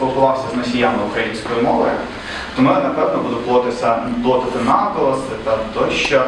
спілкувався з носіями української мови. Тому я напевно буду плотитися плотити наголоси та тощо.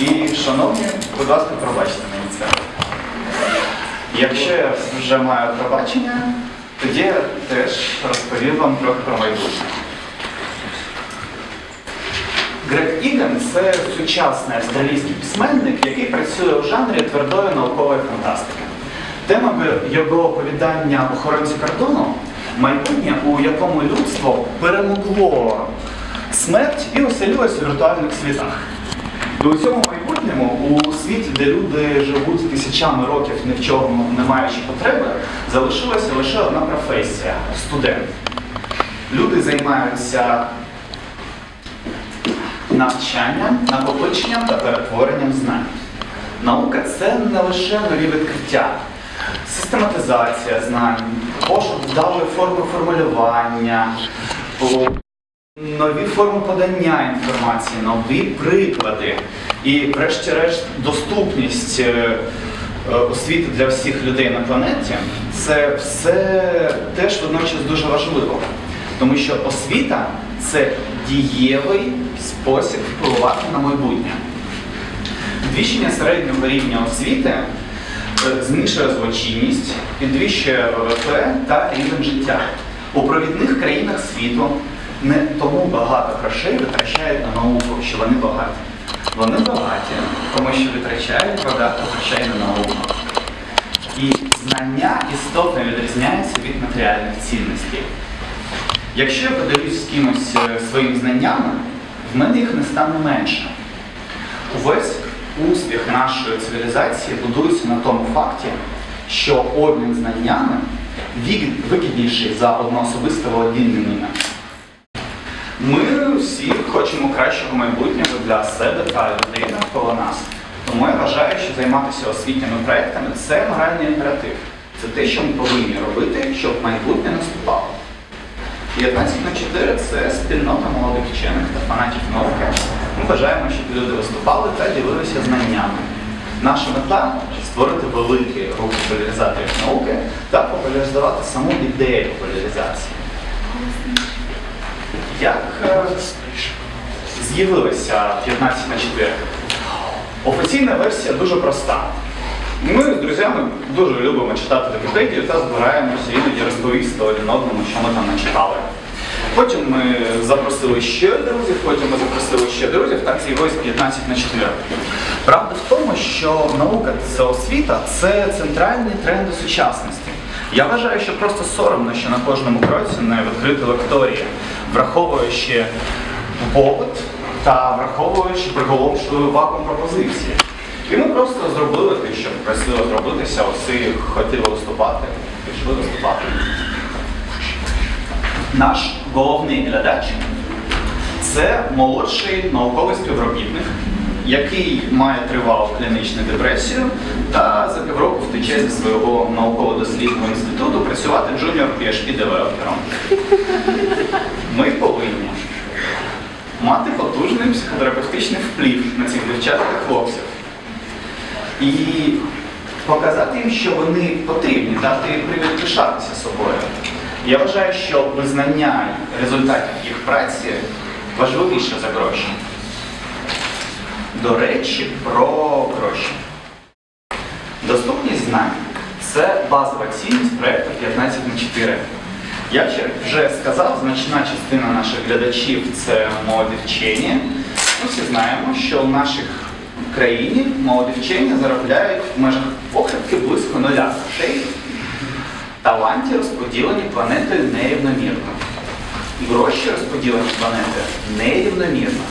І, шановні, будь ласка, пробачте мені це. Якщо я вже маю пробачення, тоді я теж розповім вам трохи про майбутнє. Грег Іган це сучасний австралійський письменник, який працює у жанрі твердої наукової фантастики. Темами його оповідання охоронці кордону майбутнє, у якому людство перемогло смерть і оселилось у віртуальних світах. І у цьому майбутньому, у світі, де люди живуть тисячами років ні в чому не маючи потреби, залишилася лише одна професія студент. Люди займаються навчанням, накопиченням та перетворенням знань. Наука це не лише нові відкриття, систематизація знань, пошук вдалої форми формулювання, нові форми подання інформації, нові приклади і, врешті-решт, доступність е, е, освіти для всіх людей на планеті це все теж водночас дуже важливо. Тому що освіта це дієвий спосіб впливати на майбутнє. Підвищення середнього рівня освіти зменшує злочинність, підвищує ВВП та рівень життя. У провідних країнах світу не тому багато грошей витрачають на науку, що вони багаті. Вони багаті, тому що витрачають багато грошей на науку. І знання істотно відрізняються від матеріальних цінностей. Якщо я поділюсь з кимось е, своїми знаннями, в мене їх не стане менше. Увесь успіх нашої цивілізації будується на тому факті, що обмін знаннями вигідніший за одноособисте володіння ними. Ми всі хочемо кращого майбутнього для себе та людей навколо нас. Тому я вважаю, що займатися освітніми проектами це моральний імператив. Це те, що ми повинні робити, щоб майбутнє наступало. 15 на 4 це спільнота молодих вчених та фанатів науки. Ми бажаємо, щоб люди виступали та ділилися знаннями. Наша мета створити великий рух популяризаторів науки та популяризувати саму ідею популяризації. Як е, з'явилася 15 на 4? Офіційна версія дуже проста. Ми з друзями дуже любимо читати Вікіпедію та збираємося іноді розповісти один одному, що ми там начитали. Потім ми запросили ще друзів, потім ми запросили ще друзів, так з'явилось 15 на 4. Правда в тому, що наука це освіта це центральний тренд у сучасності. Я вважаю, що просто соромно, що на кожному кроці не відкрити лекторії, враховуючи попит та враховуючи приголомшливу вакуум пропозиції. І ми просто зробили те, що просили зробитися, всі хотіли виступати, пішли виступати. Наш головний глядач. Це молодший науковий співробітник, який має тривалу клінічну депресію та за півроку втече зі свого науково-дослідного інституту працювати junior PHP девелопером. Ми повинні мати потужний психотерапевтичний вплив на цих дівчат та хлопців. І показати їм, що вони потрібні, дати привід пишатися собою. Я вважаю, що визнання результатів їх праці важливіше за гроші. До речі, про гроші. Доступність знань це базова цінність проєкту 15 на 4. Як я вже сказав, значна частина наших глядачів це молоді вчені. Ми всі знаємо, що в наших країні молоді вчені заробляють в межах похибки близько нуля грошей. Таланті розподілені планетою нерівномірно. Гроші розподілені планети нерівномірно.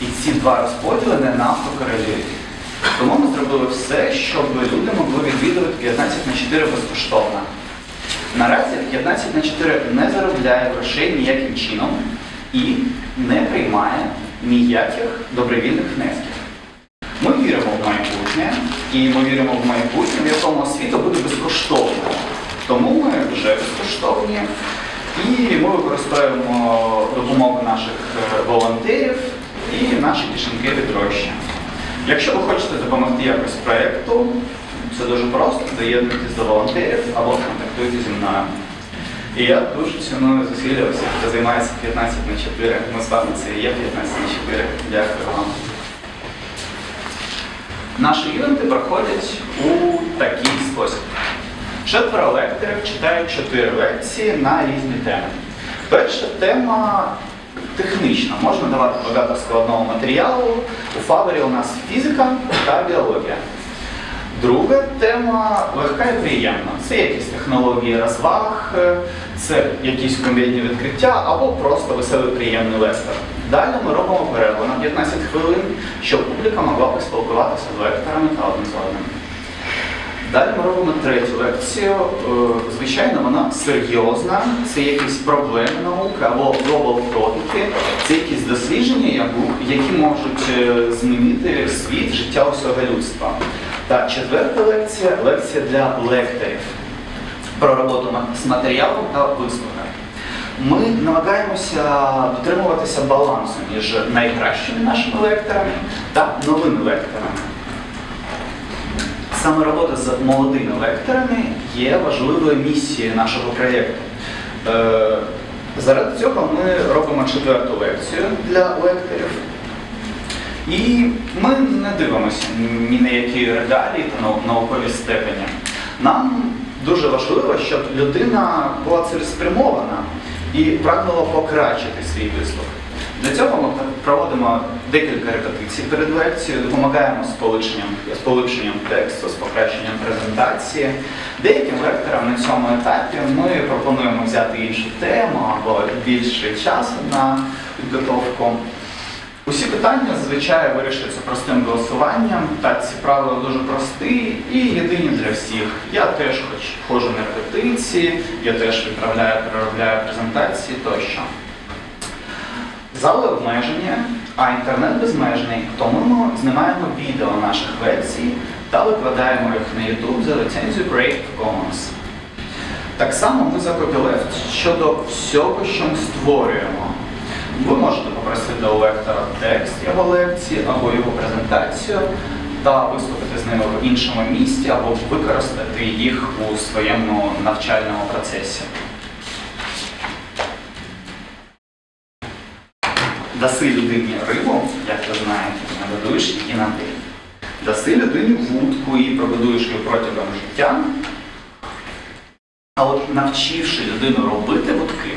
І ці два розподіли не навто корелюють. Тому ми зробили все, щоб люди могли відвідувати 15 на 4 безкоштовно. Наразі 15 на 4 не заробляє грошей ніяким чином і не приймає ніяких добровільних внесків. Ми віримо в майбутнє, і ми віримо в майбутнє, в якому освіта буде безкоштовною. Тому ми вже безкоштовні і ми використовуємо допомогу наших е, волонтерів і наші кишеньки від. Якщо ви хочете допомогти якось проєкту, Це дуже просто, доєднуйтесь до волонтерів або контактуйте зі мною. І я дуже ціную зусилля всіх, хто займається 15 на 4. Ми з вами це є 15 на 4. Дякую вам. Наші івенти проходять у такий спосіб. Четверо лекторів читають чотири лекції на різні теми. Перша тема технічна. Можна давати багато складного матеріалу. У фабері у нас фізика та біологія. Друга тема легка і приємна. Це якісь технології розваг, це якісь комедні відкриття або просто веселий приємний лектор. Далі ми робимо перерву на 15 хвилин, щоб публіка могла поспілкуватися з лекторами та одним з одним. Далі ми робимо третю лекцію. Е, Звичайно, вона серйозна. Це якісь проблеми науки або topic, це якісь дослідження, які можуть е, змінити світ, життя усього людства. Та четверта лекція лекція для лекторів про роботу з матеріалом та висновками. Ми намагаємося дотримуватися балансу між найкращими нашими лекторами та новими лекторами. Саме робота з молодими лекторами є важливою місією нашого проєкту. Е, Заради цього ми робимо четверту лекцію для лекторів. І ми не дивимося ні на які регалії та наукові степені. Нам дуже важливо, щоб людина була цілеспрямована і прагнула покращити свій виступ. Для цього ми проводимо декілька репетицій перед лекцією, допомагаємо з полегшенням, з полегшенням тексту, з покращенням презентації. Деяким лекторам на цьому етапі ми пропонуємо взяти іншу тему або більше часу на підготовку. Усі питання зазвичай вирішуються простим голосуванням, та ці правила дуже прості і єдині для всіх. Я теж хоч ходжу на репетиції, я теж відправляю, переробляю презентації тощо. Зали обмежені, а інтернет безмежний, тому ми знімаємо відео наших лекцій та викладаємо їх на YouTube за ліцензією Creative Commons. Так само ми за копілефт щодо всього, що ми створюємо. Ви можете попросити у лектора текст його лекції або його презентацію та виступити з ними в іншому місті або використати їх у своєму навчальному процесі. Даси людині рибу, як ви знаєте, нагодуєш її на день. Даси людині вудку і прогодуєш її протягом життя. А от навчивши людину робити вудки,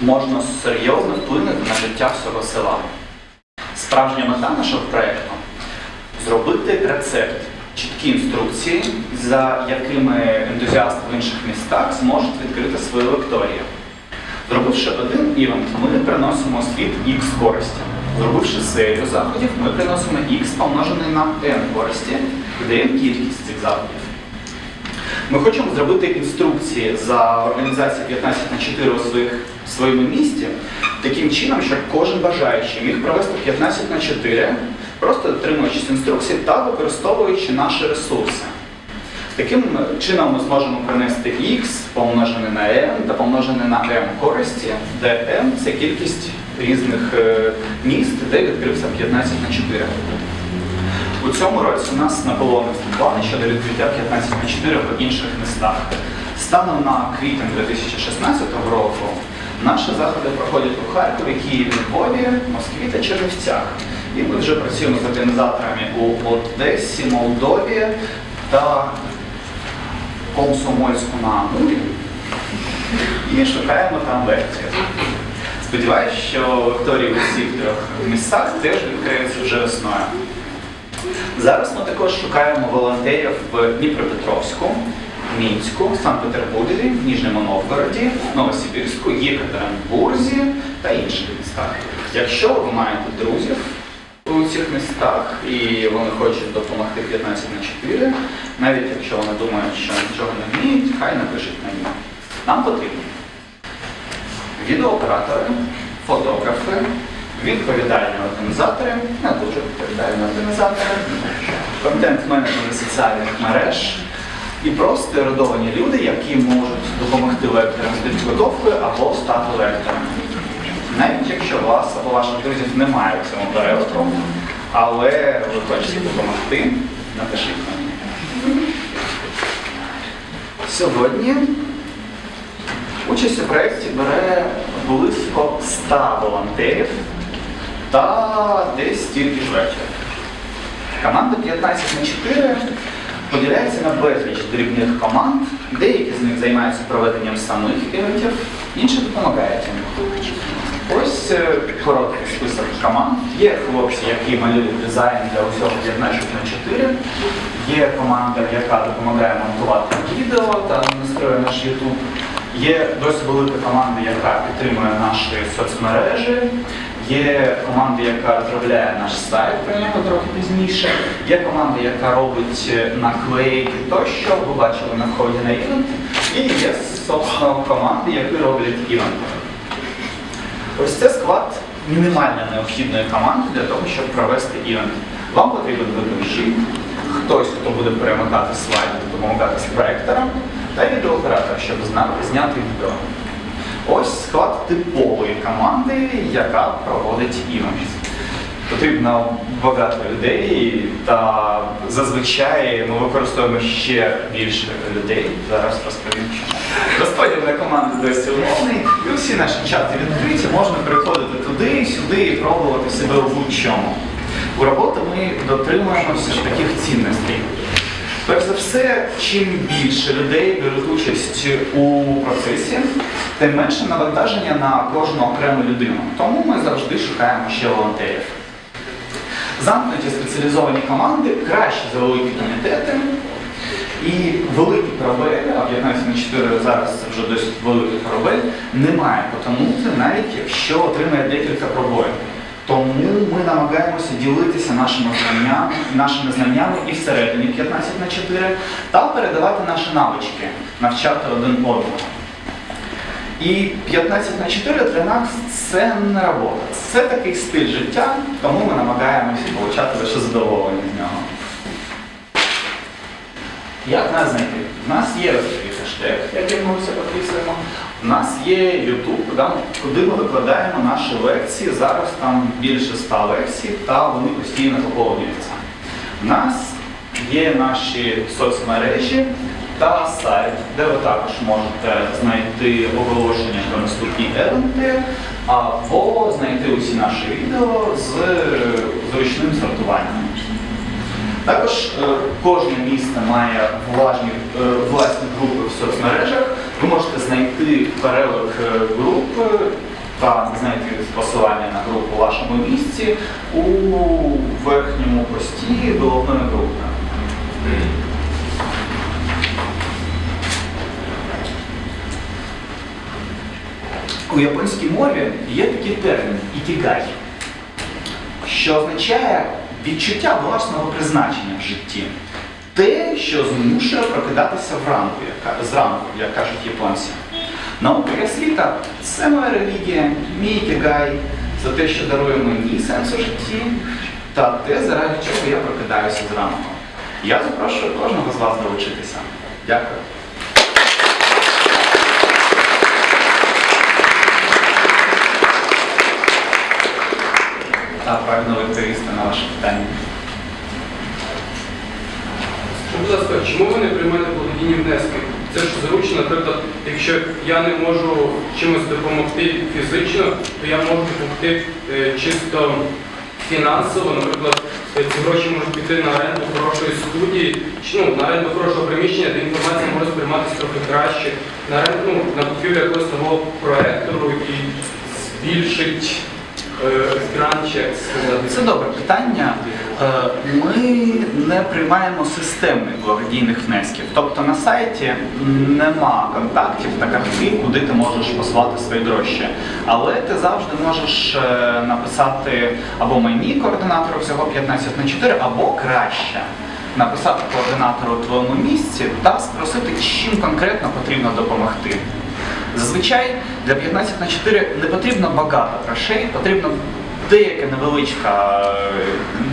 можна серйозно вплинути на життя всього села. Справжня мета нашого проєкту зробити рецепт, чіткі інструкції, за якими ентузіасти в інших містах зможуть відкрити свою лекторію. Зробивши один івент, ми приносимо світ X користі. Зробивши серію заходів, ми приносимо X помножений на N користі, даємо кількість цих заходів. Ми хочемо зробити інструкції за організацією 15 на 4 у своїх, своєму місті таким чином, щоб кожен бажаючий міг провести 15 на 4, просто дотримуючись інструкцій та використовуючи наші ресурси. Таким чином ми зможемо принести x помножене на m та помножене на m користі, де m – це кількість різних е, міст, де відкрився 15 на 4. У цьому році у нас наполовину плани щодо відкриття 15 на 4 в інших містах. Станом на квітень 2016 року наші заходи проходять у Харкові, Києві, Львові, Москві та Чернівцях. І ми вже працюємо з організаторами у Одесі, Молдові та Комсомольську на Амурі і шукаємо там лекції. Сподіваюсь, що лекторії у всіх трьох містах теж відкриються вже весною. Зараз ми також шукаємо волонтерів в Дніпропетровську, Мінську, Санкт-Петербурзі, Ніжньому Новгороді, Новосибірську, Єкатеринбурзі та інших містах. Якщо ви маєте друзів у цих містах і вони хочуть допомогти 15 на 4, навіть якщо вони думають, що нічого не вміють, хай напишуть мені. Нам потрібні відеооператори, фотографи, відповідальні організатори, не дуже відповідальні організатори, контент-менеджери соціальних мереж і просто ерудовані люди, які можуть допомогти лекторам з підготовкою або стати лекторами. Навіть якщо вас або ваших друзів немає в цьому переліку, але ви хочете допомогти, напишіть мені. Сьогодні участь у проєкті бере близько 100 волонтерів та десь стільки ж вечір. Команда 15 на 4 поділяється на безліч дрібних команд. Деякі з них займаються проведенням самих івентів, інші допомагають їм. Ось е, короткий список команд. Є хлопці, які малюють дизайн для усього 15 на 4. Є команда, яка допомагає монтувати відео та настроює наш YouTube. Є досить велика команда, яка підтримує наші соцмережі. Є команда, яка розробляє наш сайт, про нього трохи пізніше. Є команда, яка робить е, наклейки тощо, ви бачили на вході на івент. І є, собственно, команди, які роблять івенти. Ось це склад мінімально необхідної команди для того, щоб провести івент. Вам потрібен ведучий, хтось, хто буде перемикати слайди, допомагати з проектором, та відеооператор, щоб зняти відео. Ось склад типової команди, яка проводить івент. Потрібно багато людей, та зазвичай ми використовуємо ще більше людей. Зараз розповім. чому. Розподіл на команди досі умовний, і усі наші чати відкриті, можна переходити туди, сюди і пробувати себе у будь-чому. У роботи ми дотримуємося таких цінностей. Перш за все, чим більше людей беруть участь у процесі, тим менше навантаження на кожну окрему людину. Тому ми завжди шукаємо ще волонтерів. Замкнуті спеціалізовані команди краще за великі комітети. І великий корабель, а 15 на 4 зараз це вже досить великий корабель, не має потонути, навіть якщо отримає декілька пробоїв. Тому ми намагаємося ділитися нашими знаннями, нашими знаннями і всередині 15 на 4 та передавати наші навички, навчати один одного. І 15 на 4 для нас це не робота. Це такий стиль життя, тому ми намагаємося отримати лише задоволення з нього. Як нас знайти? У нас є хештег, яким ми все підписуємо. У нас є YouTube, куди ми викладаємо наші лекції. Зараз там більше 100 лекцій, та вони постійно поповнюються. У нас є наші соцмережі та сайт, де ви також можете знайти оголошення про наступні евенти або знайти усі наші відео з зручним сортуванням. Також е, кожне місто має влажні, е, власні групи в соцмережах. Ви можете знайти перелик е, груп та знайти посилання на групу у вашому місці у верхньому пості головної групи. У японській мові є такий термін ікігай, що означає відчуття власного призначення в житті. Те, що змушує прокидатися вранку, як, зранку, як кажуть японці. Наука і освіта це моя релігія, мій ікігай, це те, що дарує мені сенс у житті, та те, заради чого я прокидаюся зранку. Я запрошую кожного з вас долучитися. Дякую. Та правильно відповісти на ваше питання. Будь ласка, чому ви не приймаєте благодійні внески? Це ж зручно, наприклад, якщо я не можу чимось допомогти фізично, то я можу допомогти е, чисто фінансово. Наприклад, е, ці гроші можуть піти на оренду хорошої студії, чи ну, на оренду хорошого приміщення, де інформація може сприйматися трохи краще, на оренду, ну, на купівлю якогось нового проектору і збільшить е. Це добре питання. Е, Ми не приймаємо системних благодійних внесків. Тобто на сайті нема контактів та картки, куди ти можеш послати свої гроші. Але ти завжди можеш е, написати або мені координатору всього 15 на 4, або краще. Написати координатору у твоєму місці та спросити, чим конкретно потрібно допомогти. Зазвичай для 15 на 4 не потрібно багато грошей, потрібно деяка невеличка,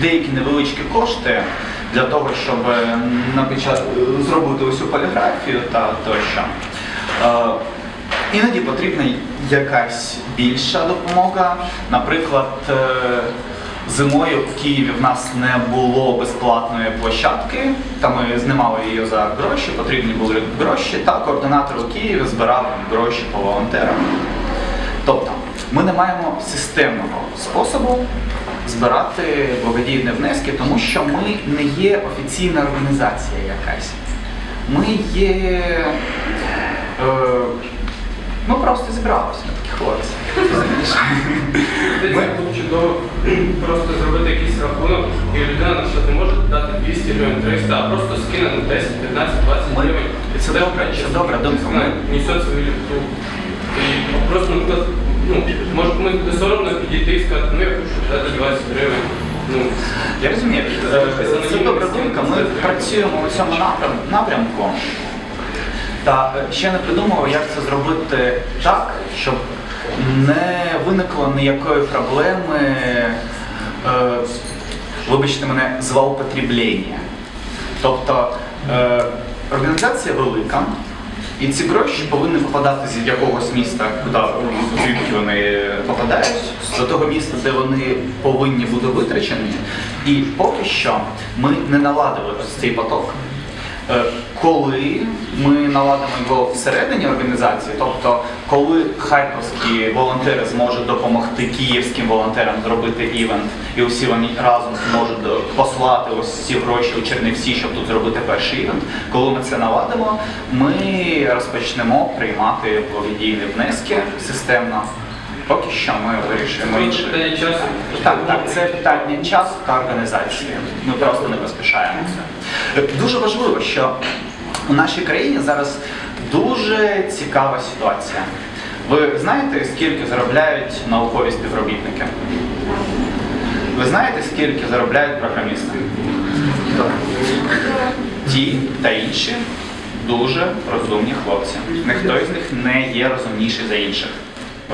деякі невеличкі кошти для того, щоб напечат... зробити усю поліграфію та тощо. Е, Іноді потрібна якась більша допомога. Наприклад, е, Зимою в Києві в нас не було безплатної площадки, та ми знімали її за гроші, потрібні були гроші, та координатор у Києві збирав гроші по волонтерам. Тобто ми не маємо системного способу збирати благодійні внески, тому що ми не є офіційна організація якась. Ми є. Е, ми просто зібралися, ми такі хлопці. Десь Ми- було чудово просто зробити якийсь рахунок, і людина наприклад, не може дати 200 гривень, 300, а просто скине на 10, 15, 20 гривень. Це добре, це добре, думка. Ми- несет свою ліпту. І просто, наприклад, ну, може комусь буде соромно підійти і сказати, ну я хочу дати 20 гривень. Ну, Я розумію, це добра думка. Ми працюємо у цьому напрямку. Та е, ще не придумав, як це зробити так, щоб не виникло ніякої проблеми, е, вибачте мене, злоупотреблення. Тобто е, організація велика, і ці гроші повинні попадати з якогось міста, куди звідки вони попадають, до того міста, де вони повинні бути витрачені. І поки що ми не наладили цей поток. Е, Коли ми наладимо його всередині організації, тобто коли харківські волонтери зможуть допомогти київським волонтерам зробити івент, і усі вони разом зможуть послати ось ці гроші у Чернівці, щоб тут зробити перший івент. Коли ми це наладимо, ми розпочнемо приймати благодійні внески системно. Поки що ми вирішуємо інше. питання часу. Так, так, це питання часу та організації. Ми просто не поспішаємося. Дуже важливо, що у нашій країні зараз дуже цікава ситуація. Ви знаєте, скільки заробляють наукові співробітники? Ви знаєте, скільки заробляють програмісти? Ті та інші дуже розумні хлопці. Ніхто із них не є розумніший за інших.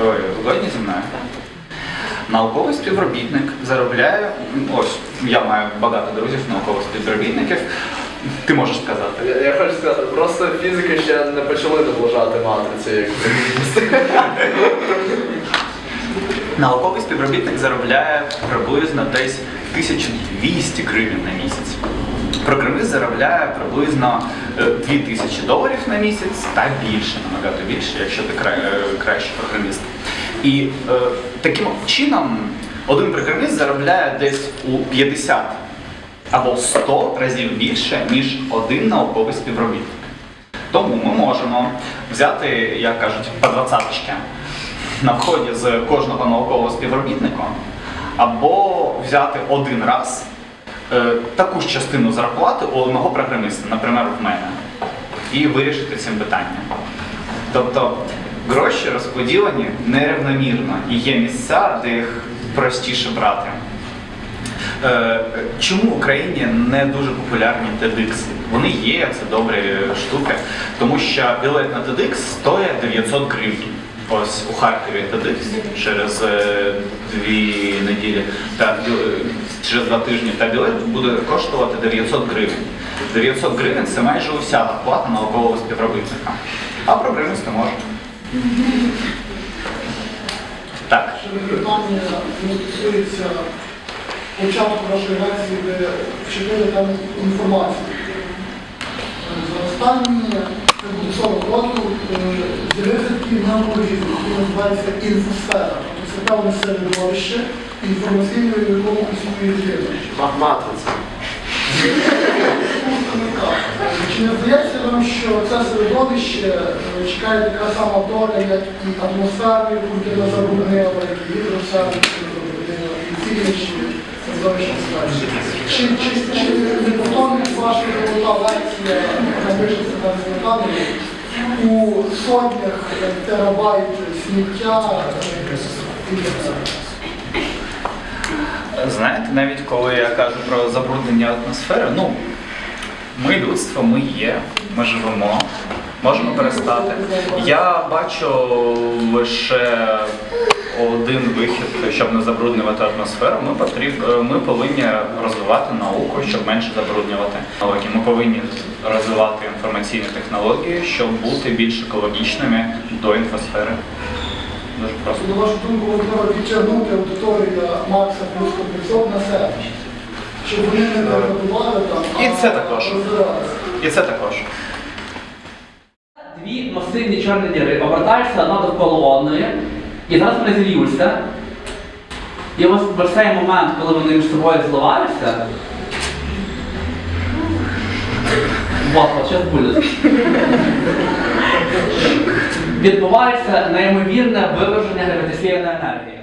Ви згодні зі мною? Науковий співробітник заробляє. Ось я маю багато друзів, наукових співробітників. Ти можеш сказати. Я, я хочу сказати, просто фізики ще не почали наближати матриці, як Науковий співробітник заробляє приблизно десь 1200 гривень на місяць. Програміст заробляє приблизно е, 2000 доларів на місяць та більше, набагато більше, якщо ти е, кращий програміст. І е, таким чином один програміст заробляє десь у 50 або 100 разів більше, ніж один науковий співробітник. Тому ми можемо взяти, як кажуть, по двадцяточки на вході з кожного наукового співробітника, або взяти один раз е, таку ж частину зарплати у одного програміста, наприклад, в мене, і вирішити цим питання. Тобто гроші розподілені нерівномірно і є місця, де їх простіше брати. Е, Чому в Україні не дуже популярні TEDx? Вони є, це добрі штуки, тому що білет на TEDx стоїть 900 гривень. Ось у Харкові TEDx через е, дві неділі та через два тижні та білет буде коштувати 900 гривень. 900 гривень це майже уся зарплата наукового співробітника. А програмісти можуть. Так. питання не стосується початку вашої лекції, де вчинили там інформацію. Е, За останні це буде 40 років е, з'явився такий неологізм, який називається інфосфера. Тобто Це певне середовище інформаційне, в якому існує людина. матриця. Чи не здається вам, що це середовище е, чекає така сама доля, як і атмосфера, яку людина забруднила, як і гідросфера, яку і всі інші середовища ситуації? Чи, чи, чи не повторюється ваша золота лекція, яка пишеться на згадання, у сотнях е, терабайт сміття е, і? Знаєте, навіть коли я кажу про забруднення атмосфери, ну, ми людство, ми є, ми живемо, можемо перестати. Я бачу лише один вихід, щоб не забруднювати атмосферу. Ми, потріб, ми повинні розвивати науку, щоб менше забруднювати технології. Ми повинні розвивати інформаційні технології, щоб бути більш екологічними до інфосфери. Дуже просто. На вашу думку, можливо підтягнути аудиторію Макса плюс комплексов на щоб вони не деградували там, І це також. І це також. Дві масивні чорні діри обертаються одна довкола одної, і зараз вони зілюються. І ось в цей момент, коли вони між собою зливаються, вот, от зараз буде. Відбувається неймовірне виверження гравітаційної енергії.